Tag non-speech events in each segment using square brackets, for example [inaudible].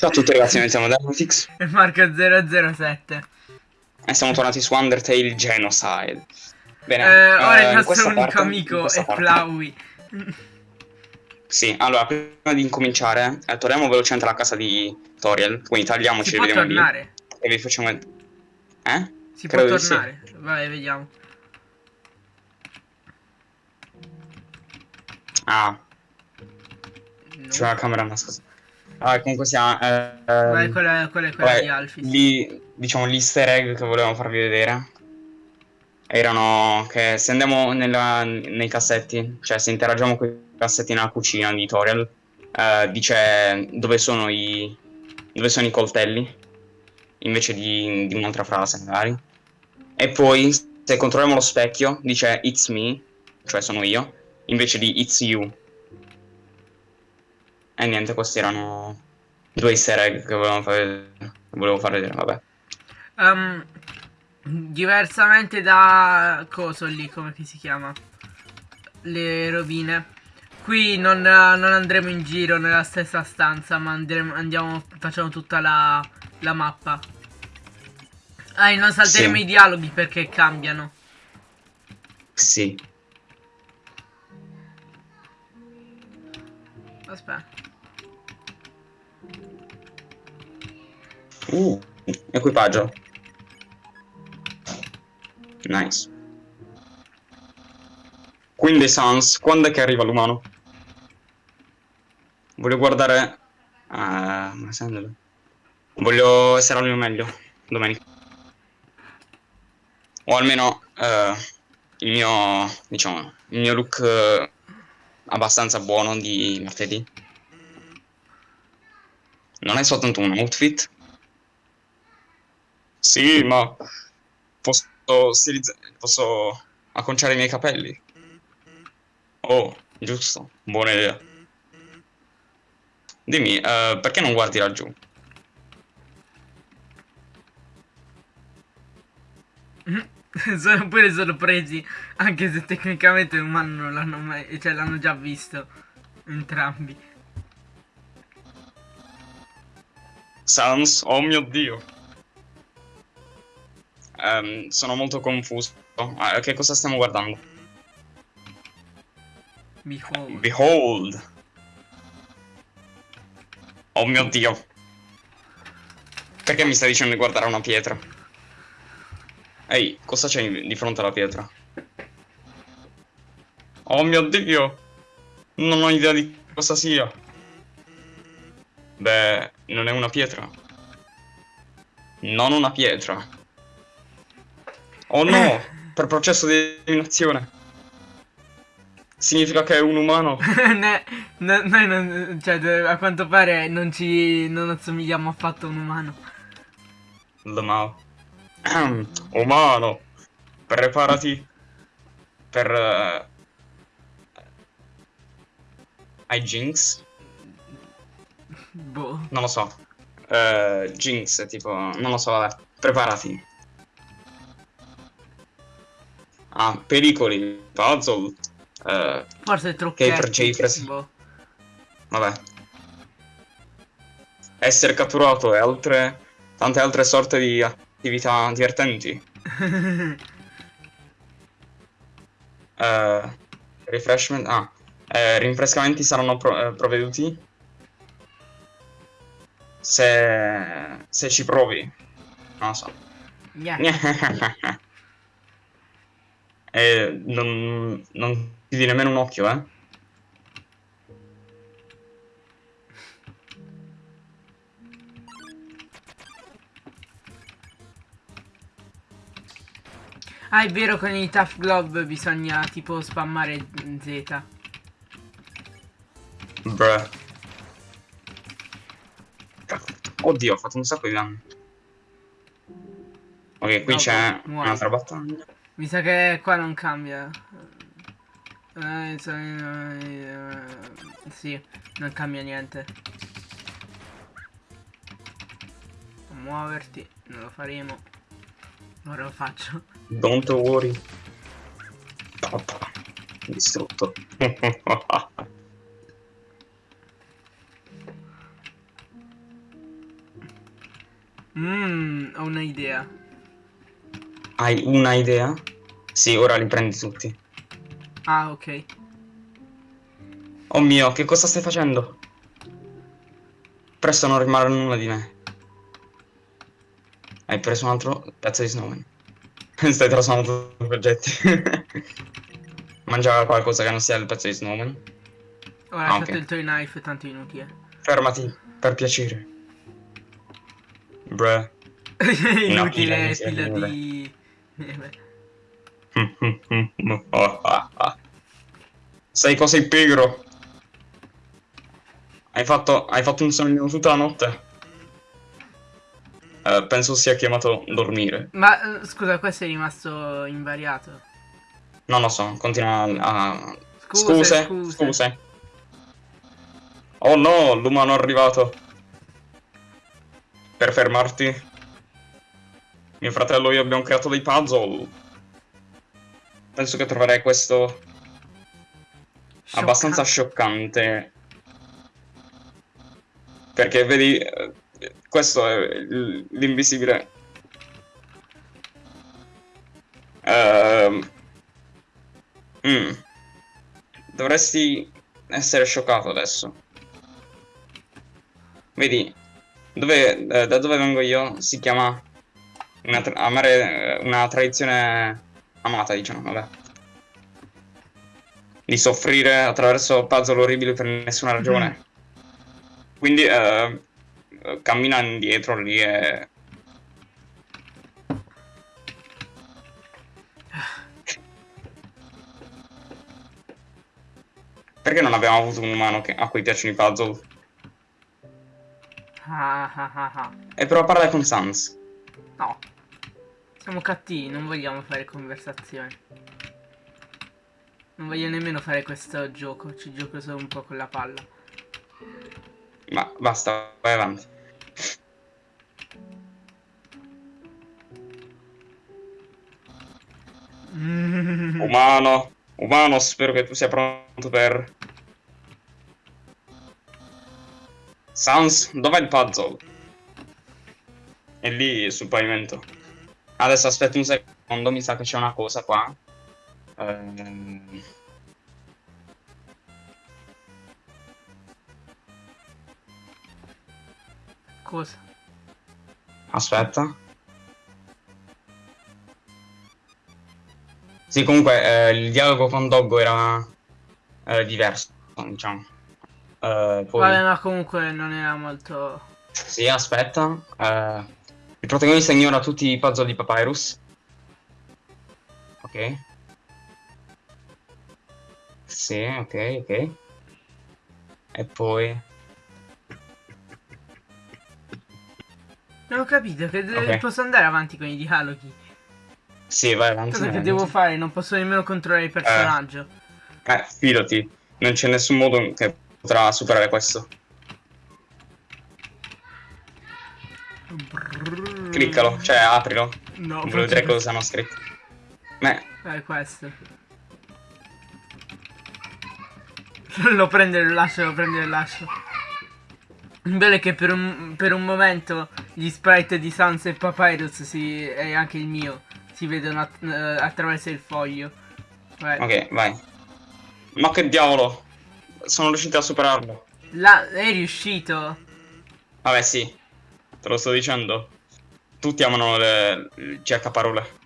Ciao a tutti ragazzi, noi siamo Dermatix e Marco007. e siamo tornati su Undertale Genocide. Bene, Eh, ora eh, il nostro unico parte- amico è Flowey. Sì, allora, prima di incominciare, eh, torniamo velocemente alla casa di Toriel, quindi tagliamoci Si e vediamo lì. tornare? E vi facciamo... Eh? Si Credo può di sì. tornare? Vai, vediamo. Ah, No. c'è la camera nascosta. Ah, comunque sia... Eh, quella, quella è quella vabbè, di Alphys. lì, diciamo, gli easter egg che volevamo farvi vedere erano che se andiamo nella- nei cassetti, cioè se interagiamo con i cassetti nella cucina di Toriel, eh, dice dove sono i, dove sono i coltelli, invece di, di un'altra frase magari. E poi se controlliamo lo specchio dice it's me, cioè sono io, invece di it's you. E niente, questi erano due easter egg che volevo fare, volevo far vedere, vabbè. Ehm, diversamente da coso lì, come si chiama? Le rovine. Qui non, non andremo in giro nella stessa stanza, ma andremo, andiamo, facciamo tutta la, la mappa. Ah, e non salteremo Sì. i dialoghi perché cambiano. Sì. Aspetta. Uh, equipaggio. Nice. Quindi Sans, quando è che arriva l'umano? Voglio guardare... Ah, ma Voglio essere al mio meglio domenica. O almeno eh, il mio, diciamo, il mio look eh, abbastanza buono di martedì. Non è soltanto un outfit? Sì, ma posso stilizzare, posso acconciare i miei capelli. Oh, giusto, buona idea. Dimmi, eh, perché non guardi laggiù? [laughs] sono pure sorpresi, anche se tecnicamente un umano non l'hanno mai, cioè l'hanno già visto entrambi. Sans, oh mio dio. Ehm, sono molto confuso. Ah, che cosa stiamo guardando? Behold. Behold. Oh mio dio. Perché mi stai dicendo di guardare una pietra? Ehi, cosa c'è di fronte alla pietra? Oh mio dio. Non ho idea di cosa sia. Beh, non è una pietra. Non una pietra. Oh no, per processo di eliminazione. Significa che è un umano. [laughs] Ne- no- noi non, cioè, a quanto pare non ci, non assomigliamo affatto a un umano. Lamau. Umano, preparati per... eh, ai Jinx? Boh. Non lo so. Eh, Jinx, tipo... Non lo so, vabbè. Preparati. Ah, pericoli, puzzle. eh, Forse trucchetti. per Jayfres. Boh. vabbè. Essere catturato e altre... Tante altre sorte di attività divertenti. [laughs] Eh, refreshment. Ah, eh, rinfrescamenti saranno pro- eh, provveduti. Se, se ci provi. Non lo so. Niente. [laughs] e non, non chiudi nemmeno un occhio, eh. Ah, è vero, con i Tough Glove bisogna tipo spammare Z. Bruh. Oddio, ho fatto un sacco di danni. Ok, qui c'è un'altra battaglia. Mi sa che qua non cambia. Eh, eh, sì, non cambia niente. Muoverti, non lo faremo. Ora lo faccio. Don't worry. Papà. Distrutto. Mmm, [laughs] ho un'idea. Hai una idea? Sì, ora li prendi tutti. Ah, ok. Oh mio, che cosa stai facendo? Presto non rimarrà nulla di me. Hai preso un altro pezzo di snowman. [laughs] stai trasformando tutti i oggetti. [laughs] Mangiava qualcosa che non sia il pezzo di snowman. Ho lasciato il toy knife, tanto inutile. Fermati, per piacere. Bruh. [laughs] inutile, pila di... Sai cosa è pigro? Hai fatto, hai fatto un sogno tutta la notte? Uh, penso sia chiamato dormire. Ma scusa, questo è rimasto invariato. Non lo so, continua a... Scuse, scuse, scuse. scuse. Oh no, l'umano è arrivato. Per fermarti. Mio fratello e io abbiamo creato dei puzzle. Penso che troverei questo... Scioccante. Abbastanza scioccante. Perché vedi, questo è l'invisibile. Uh, mm. Dovresti essere scioccato adesso. Vedi, dove, eh, da dove vengo io si chiama una, tra amare, una tradizione amata, diciamo, vabbè. Di soffrire attraverso puzzle orribili per nessuna ragione. Mm. Quindi eh, cammina indietro lì e... Perché non abbiamo avuto un umano che, a cui piacciono i puzzle? Ah, ah, ah, ah. E però parla con Sans. No. Siamo cattivi, non vogliamo fare conversazioni. Non voglio nemmeno fare questo gioco, ci gioco solo un po' con la palla. Ma basta, vai avanti. [laughs] Umano, umano, spero che tu sia pronto per... Sans, dov'è il puzzle? È lì sul pavimento. Adesso aspetta un secondo, mi sa che c'è una cosa qua. Ehm... Cosa? Aspetta. Sì, comunque eh, il dialogo con Doggo era eh, diverso, diciamo. Eh, poi... Vabbè, ma comunque non era molto... Sì, aspetta. Eh, il protagonista ignora tutti i puzzle di Papyrus. Ok. Sì, ok, ok. E poi... Non ho capito, che okay. posso andare avanti con i dialoghi. Sì, vai avanti. Cosa che devo fare? Non posso nemmeno controllare il personaggio. Eh, eh fidati, non c'è nessun modo che potrà superare questo. Cliccalo, cioè aprilo. No, voglio vedere cosa hanno scritto. Beh. È questo. [laughs] lo prende e lo lascio, lo prende e lo lascio. Il bello è che per un, per un momento gli sprite di Sans e Papyrus si, e anche il mio si vedono att uh, attraverso il foglio. Vai. Ok, vai. Ma che diavolo! Sono riuscito a superarlo. La, è riuscito? Vabbè, sì. Te lo sto dicendo. Tutti amano le, le cerca parole.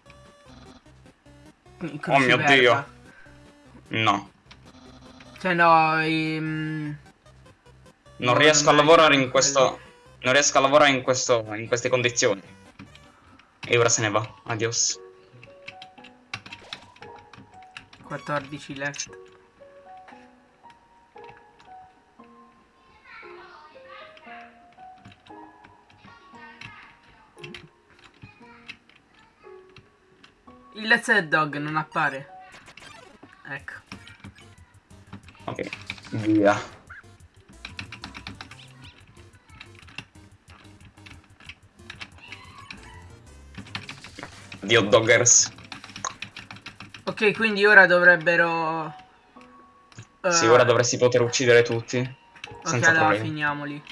Oh mio dio. No. Cioè no, i... Um... Non riesco a lavorare in questo... Non riesco a lavorare in questo... in queste condizioni. E ora se ne va. Adios. 14 left. Let's Dog non appare. Ecco. Ok, via. di hot doggers. Ok, quindi ora dovrebbero... Uh... Sì, ora dovresti poter uccidere tutti. Ok, allora problemi. finiamoli.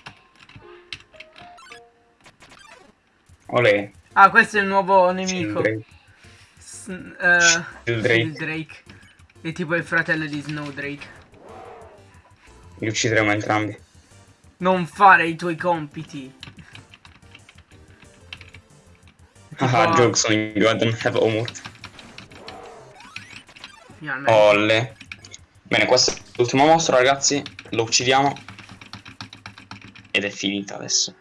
Olè. Ah, questo è il nuovo nemico. Drake. Eh, Drake. Drake. È tipo il fratello di Snowdrake. Li uccideremo entrambi. Non fare i tuoi compiti. Ah, Tipo- jokes on you, I don't have homework. Finalmente. Olle. Bene, questo è l'ultimo mostro, ragazzi. Lo uccidiamo. Ed è finita adesso.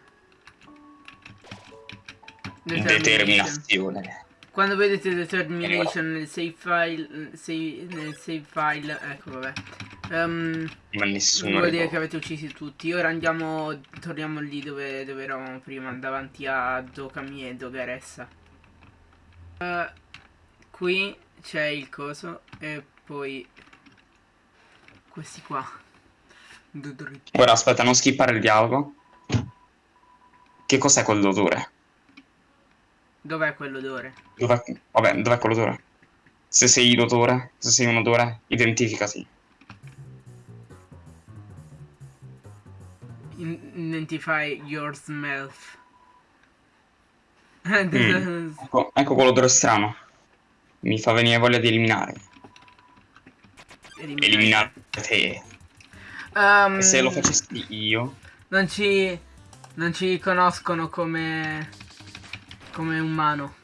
Determinazione. Quando vedete determination nel save file, save- nel save file, ecco vabbè. Ehm, Ma nessuno vuol dire che avete uccisi tutti. Ora andiamo, torniamo lì dove, dove eravamo prima, davanti a Dokami e Dogaressa. Eh, qui c'è il coso e poi questi qua. Ora aspetta, non skippare il dialogo. Che cos'è quell'odore? Dov'è quell'odore? Dov'è... Vabbè, dov'è quell'odore? Se sei l'odore, se sei un odore, identificati. Identify your smell. Mm. [laughs] Ecco, ecco quell'odore strano. Mi fa venire voglia di eliminare. Eliminare. Eliminare te. E se lo facessi io... Non ci. Non ci conoscono come. Come umano.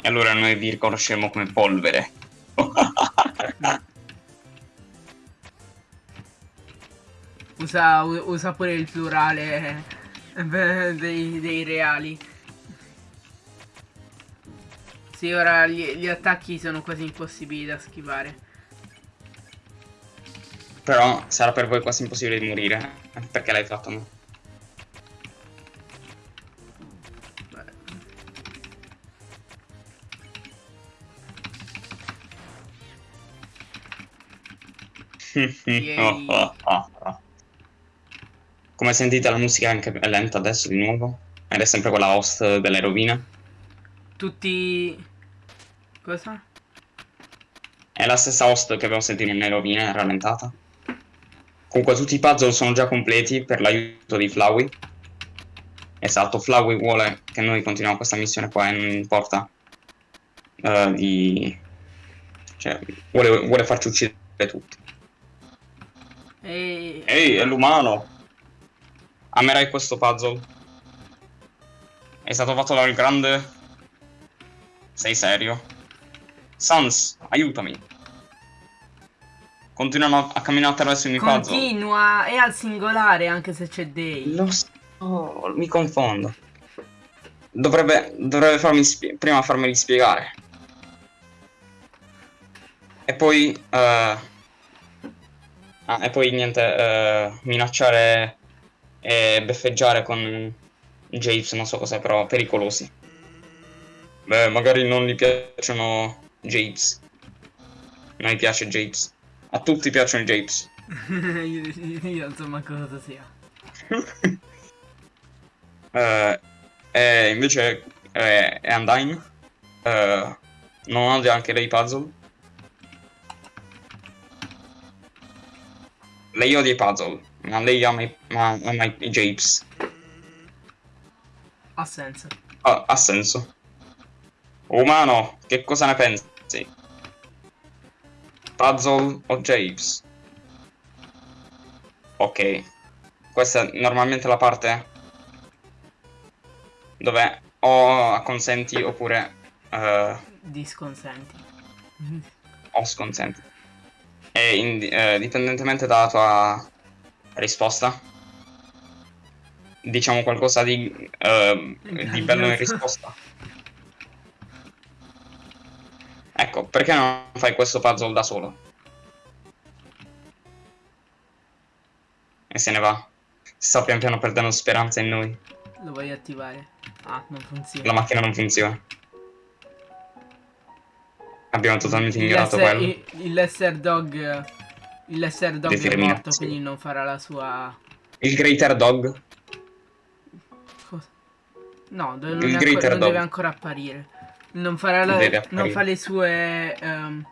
E allora noi vi riconosceremo come polvere. [laughs] Usa, usa pure il plurale eh, dei, dei reali. Sì, ora gli, gli attacchi sono quasi impossibili da schivare. Però sarà per voi quasi impossibile di morire. eh, Perché l'hai fatto? no? Oh, oh, oh. Come sentite la musica è anche lenta adesso di nuovo. Ed è sempre quella host delle rovine. Tutti. Cosa? È la stessa host che abbiamo sentito nelle rovine, rallentata. Comunque tutti i puzzle sono già completi per l'aiuto di Flowey. Esatto, Flowey vuole che noi continuiamo questa missione qua e non importa eh, di... Cioè, vuole, vuole farci uccidere tutti. E... Ehi, è l'umano! Amerai questo puzzle. È stato fatto dal grande... Sei serio? Sans, aiutami. Continuano a camminare attraverso i miei puzzle. Continua, è al singolare anche se c'è dei. Lo so, mi confondo. Dovrebbe, dovrebbe farmi prima farmeli spiegare. E poi... eh, ah, e poi niente, eh, minacciare e beffeggiare con Japes, non so cos'è, però pericolosi. Beh, magari non gli piacciono Japes. Non gli piace Japes. A tutti piacciono i Japes. [laughs] io, manco cosa sia. [laughs] Eh, e invece eh, è Undyne. Eh, non odia anche lei puzzle. Lei odia i puzzle, ma lei ama i, ma- ama i japes. Ha senso. Ha, ha senso. Umano, che cosa ne pensi? Puzzle o japes? Ok. Questa è normalmente la parte dove o acconsenti oppure eh, Disconsenti. o sconsenti. E in- eh, dipendentemente dalla tua risposta, diciamo qualcosa di, eh, di bello in risposta. [laughs] Ecco, perché non fai questo puzzle da solo? E se ne va. Sta pian piano perdendo speranza in noi. Lo voglio attivare. Ah, non funziona. La macchina non funziona. Abbiamo totalmente ignorato quello. il, il lesser dog. Il lesser dog è morto, quindi non farà la sua. Il Greater Dog. Cosa? No, non, Il ancora, non Dog. deve ancora apparire. Non farà la, non fa le sue. ehm,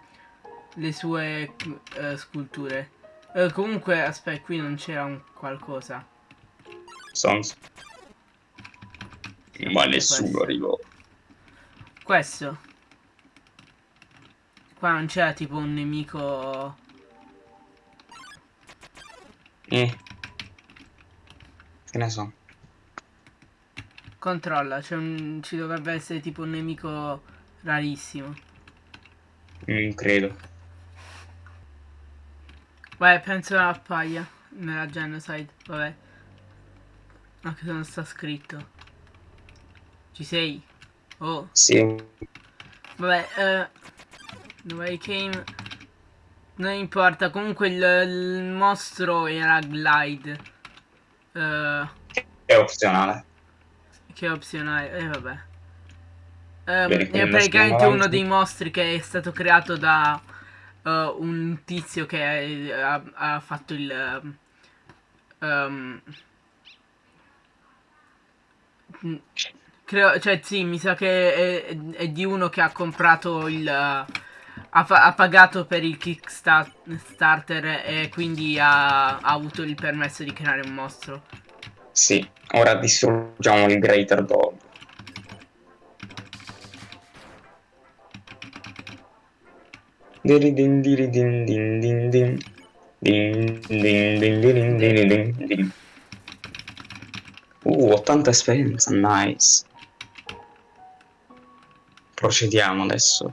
le sue uh, sculture. Uh, comunque, aspetta, qui non c'era un qualcosa. Sans. Ma nessuno arrivò. Questo. Qua non c'era tipo un nemico... Eh. Che ne so. Controlla, un... ci dovrebbe essere tipo un nemico rarissimo. Non credo. Beh, penso appaia nella genocide, vabbè. Anche se non sta scritto. Ci sei? Oh. Sì. Vabbè, eh... Dove came... Non importa, comunque il, il mostro era glide. Uh, è opzionale. Che opzionale, e eh, vabbè. Um, è praticamente uno dei mostri che è stato creato da uh, un tizio che ha, ha fatto il... Um, creo, cioè sì, mi sa che è, è, di uno che ha comprato il... Uh, ha, ha, pagato per il Kickstarter e quindi ha, ha avuto il permesso di creare un mostro. Sì, ora distruggiamo il Greater Dog. Din din din din din din. Uh, 80 esperienza, nice. Procediamo adesso.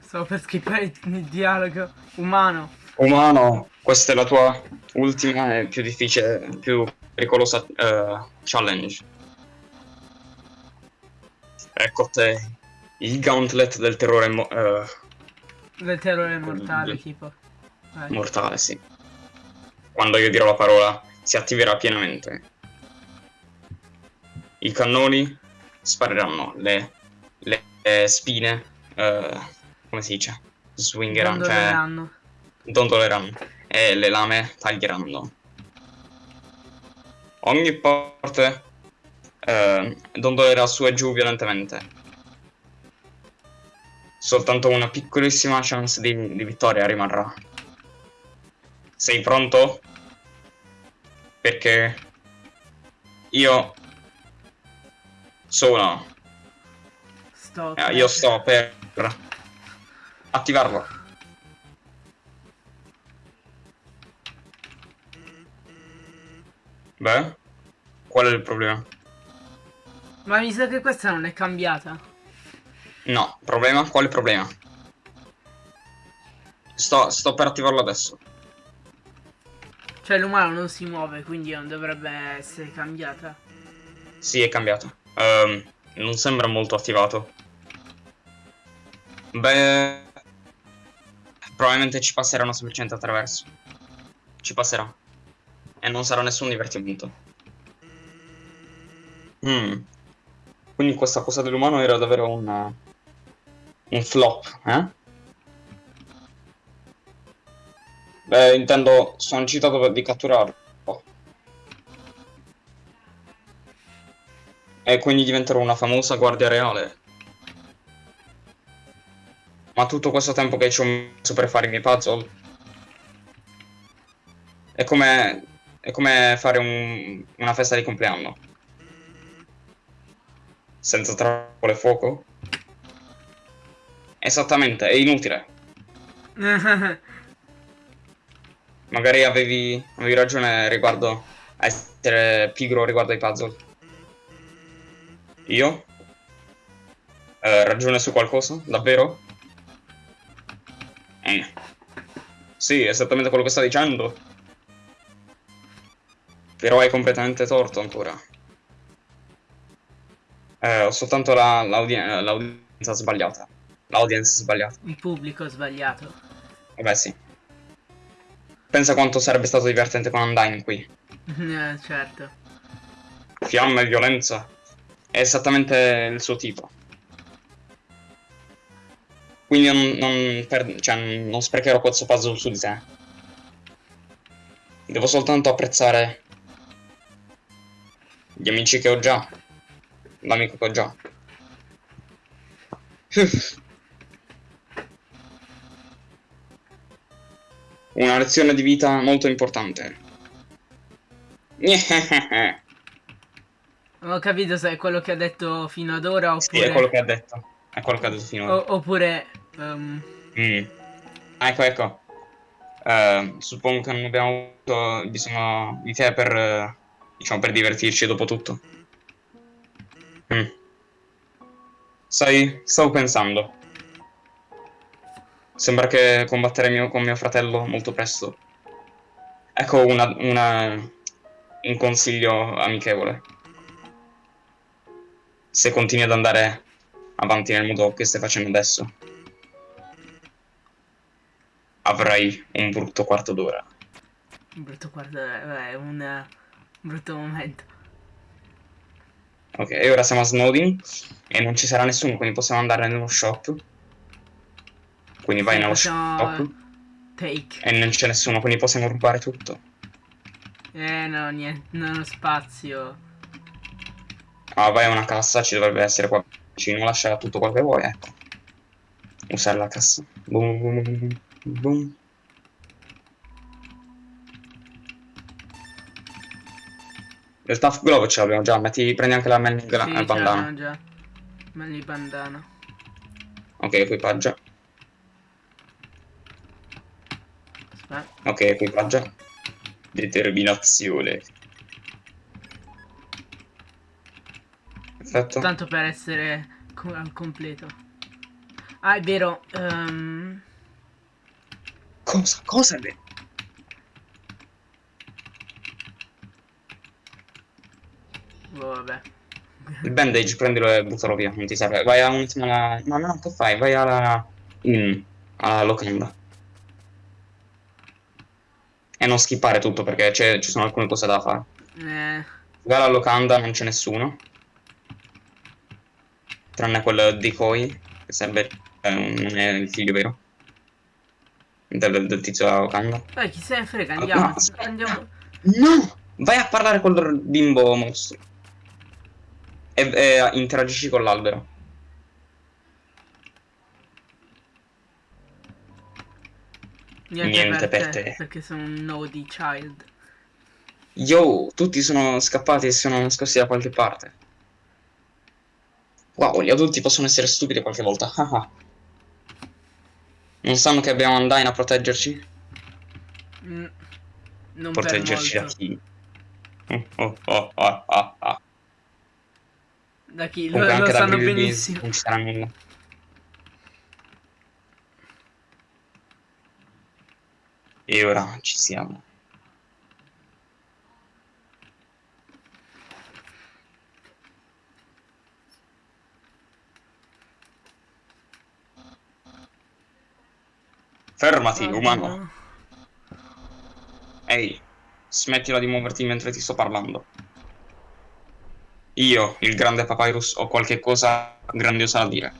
Stavo per skippare il dialogo. Umano. Umano, questa è la tua ultima e più difficile, più pericolosa uh, challenge. Ecco te, il gauntlet del terrore... Uh, del terrore mortale, tipo. Vai. Mortale, sì. Quando io dirò la parola, si attiverà pienamente. I cannoni spariranno, le, le, le spine... Uh, come si dice? Swingeranno, cioè dondoleranno e le lame taglieranno. Ogni parte eh, dondolerà su e giù violentemente. Soltanto una piccolissima chance di, di vittoria rimarrà. Sei pronto? Perché io sono... Sto eh, io sto per attivarlo. Beh, qual è il problema? Ma mi sa che questa non è cambiata. No, problema? Quale problema? Sto, sto per attivarlo adesso. Cioè l'umano non si muove, quindi non dovrebbe essere cambiata. Sì, è cambiato. Um, non sembra molto attivato. Beh, Probabilmente ci passeranno semplicemente attraverso. Ci passerà. E non sarà nessun divertimento. Mm. Quindi questa cosa dell'umano era davvero un... Un flop, eh? Beh, intendo, sono citato di catturarlo. E quindi diventerò una famosa guardia reale. Ma tutto questo tempo che ci ho messo per fare i miei puzzle è come, è come fare un, una festa di compleanno. Senza trappole fuoco. Esattamente, è inutile. [laughs] Magari avevi, avevi ragione riguardo a essere pigro riguardo ai puzzle. Io? Eh, ragione su qualcosa? Davvero? Eh. Sì, esattamente quello che sta dicendo. Però hai completamente torto ancora. Eh, ho soltanto l'audienza la, sbagliata. L'audience sbagliata. Il pubblico sbagliato. Vabbè, sì. Pensa quanto sarebbe stato divertente con Undyne qui. [laughs] eh, certo. Fiamme e violenza. È esattamente il suo tipo. Quindi non, non, per, cioè, non sprecherò questo puzzle su di te. Devo soltanto apprezzare gli amici che ho già. L'amico che ho già. Una lezione di vita molto importante. Non [laughs] ho capito se è quello che ha detto fino ad ora oppure... Sì, è quello che ha detto. È quello che ha detto fino ad ora. O oppure... Um... Mm. Ah, ecco, ecco. Uh, suppongo che non abbiamo avuto bisogno di te per... Uh diciamo, per divertirci dopo tutto. Mm. Sai, stavo pensando. Sembra che combatteremo con mio fratello molto presto. Ecco una, una, un consiglio amichevole. Se continui ad andare avanti nel modo che stai facendo adesso, avrai un brutto quarto d'ora. Un brutto quarto d'ora, è un brutto momento. Ok, ora siamo a Snowdin e non ci sarà nessuno, quindi possiamo andare nello shop. Quindi vai sì, nello shop. Take. E non c'è nessuno, quindi possiamo rubare tutto. Eh no, niente, non ho spazio. Ah, vai a una cassa, ci dovrebbe essere qua vicino, lascia tutto quello che vuoi, ecco. Usare la cassa. Boom, boom, boom, Il Tough Glove ce l'abbiamo già, metti, prendi anche la Manly sì, bandana. già. Bandana. Ok, equipaggia. Aspetta. Ok, equipaggia. Determinazione. Perfetto. Tanto per essere al completo. Ah, è vero. Um... Cosa? Cosa è vero? Oh, vabbè. Il bandage prendilo e buttalo via, non ti serve. Vai a un alla... No, no, che fai? Vai alla... In... alla locanda. E non skippare tutto perché ci sono alcune cose da fare. Eh. Vai alla locanda, non c'è nessuno. Tranne quel decoy, che serve... Eh, non è il figlio vero. Del, del tizio della locanda. Dai, chi se ne frega, andiamo. No, andiamo. no! Vai a parlare col bimbo mostro e, e interagisci con l'albero. Niente, Niente per, per te, te, Perché sono un naughty child. Yo, tutti sono scappati e sono nascosti da qualche parte. Wow, gli adulti possono essere stupidi qualche volta. [laughs] non sanno che abbiamo Undyne a proteggerci? Mm, non proteggerci da chi? Oh, oh, oh, oh, oh. Da chi? Lo, lo sanno benissimo. Non ci sarà nulla. E ora ci siamo. Fermati, ah, umano. Ehi, smettila di muoverti mentre ti sto parlando. Io, il grande Papyrus, ho qualche cosa grandiosa da dire.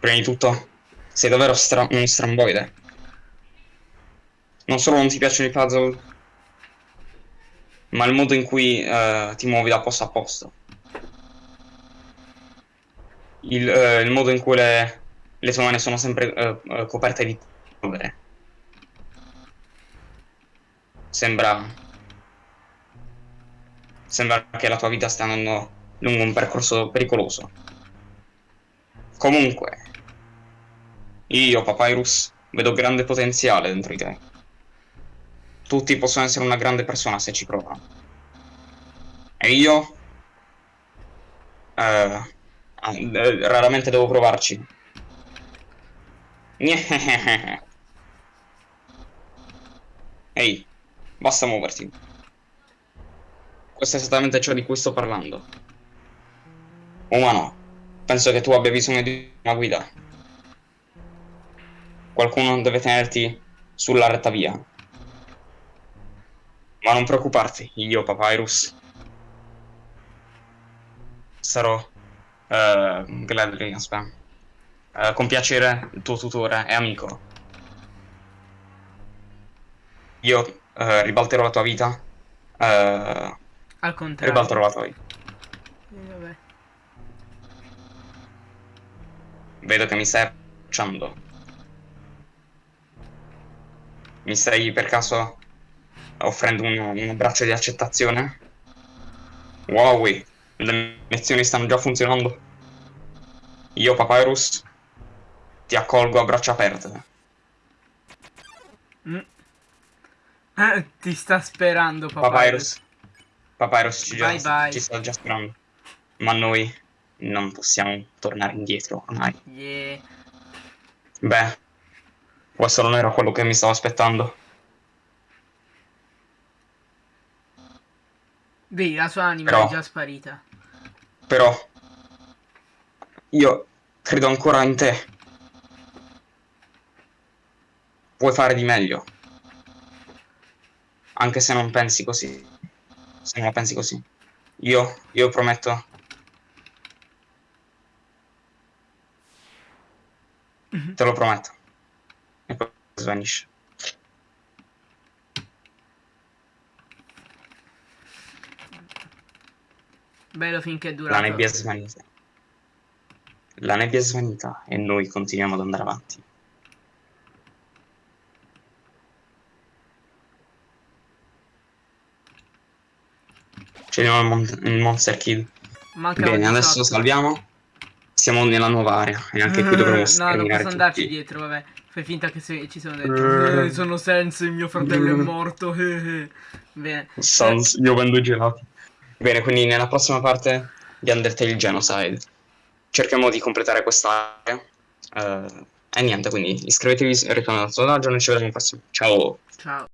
Prima di tutto, sei davvero stra un stramboide. Non solo non ti piacciono i puzzle, ma il modo in cui uh, ti muovi da posto a posto. Il, uh, il modo in cui le, le, tue mani sono sempre uh, coperte di polvere. Sembra Sembra che la tua vita stia andando lungo un percorso pericoloso. Comunque, io, Papyrus, vedo grande potenziale dentro di te. Tutti possono essere una grande persona se ci provano. E io... Uh, raramente devo provarci. [laughs] Ehi, basta muoverti. Questo è esattamente ciò di cui sto parlando. Umano, penso che tu abbia bisogno di una guida. Qualcuno deve tenerti sulla retta via. Ma non preoccuparti, io, Papyrus. Sarò uh, gladly, aspetta. Uh, con piacere il tuo tutore e amico. Io uh, ribalterò la tua vita. Uh, al contrario. Ribalto trovato io. vabbè. Vedo che mi stai approcciando. Mi stai per caso offrendo un, un abbraccio di accettazione? Wow, le lezioni stanno già funzionando. Io, Papyrus, ti accolgo a braccia aperte. Mm. Eh, ti sta sperando, Papyrus. Papyrus, Papyrus ci, Bye già, bye. ci sta già sperando. Ma noi non possiamo tornare indietro ormai. Yeah. Beh, questo non era quello che mi stavo aspettando. Vedi, la sua anima Però- è già sparita. Però io credo ancora in te. Puoi fare di meglio. Anche se non pensi così. Se non la pensi così. Io, io prometto. Te lo prometto. E poi svanisce. Bello finché è La nebbia è svanita. La nebbia è svanita e noi continuiamo ad andare avanti. C'è il, mon- il Monster Kid. Mancava Bene, adesso 18. salviamo. Siamo nella nuova area e anche qui dovremo No, non posso andarci tutti. dietro, vabbè. Fai finta che se- ci sono dentro. Eh, sono senza, il mio fratello è morto. eh, eh. Bene. Sans, io vendo i gelati. Bene, quindi nella prossima parte di Undertale Genocide cerchiamo di completare questa area. Eh, e niente, quindi iscrivetevi, ritornate al sondaggio, noi ci vediamo al prossimo. Ciao! Ciao.